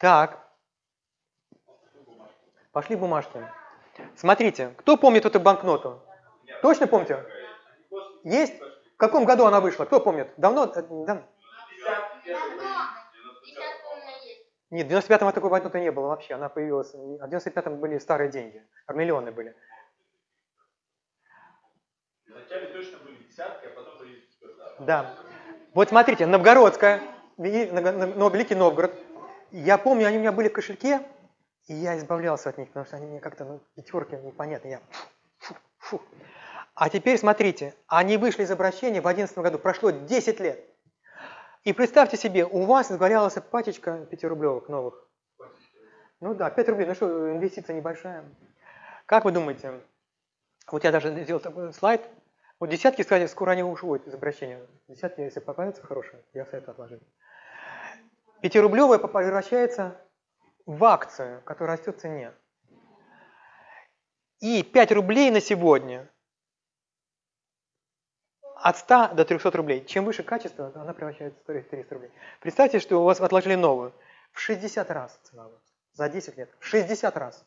Так. Пошли бумажки. Смотрите, кто помнит эту банкноту? Точно помните? Есть? В каком году она вышла? Кто помнит? Давно? Э, давно? Нет, в 95-м такой банкноты не было вообще. Она появилась. А в 95-м были старые деньги. Миллионы были. А были... Да. Вот смотрите, Новгородская, Великий Новгород. Я помню, они у меня были в кошельке, и я избавлялся от них, потому что они мне как-то, ну, пятерки непонятно. Я... Фу, фу. А теперь смотрите, они вышли из обращения в 2011 году, прошло 10 лет. И представьте себе, у вас сгорялась пачечка 5-рублевок новых. Ну да, 5 рублей, ну что, инвестиция небольшая. Как вы думаете, вот я даже сделал такой слайд, вот десятки, кстати, скоро они уходят из обращения. Десятки, если попадаются хорошие, я советую отложить. Пятирублевая превращается в акцию, которая растет в цене. И 5 рублей на сегодня от 100 до 300 рублей. Чем выше качество, она превращается в 300 рублей. Представьте, что у вас отложили новую. В 60 раз цена за 10 лет. В 60 раз.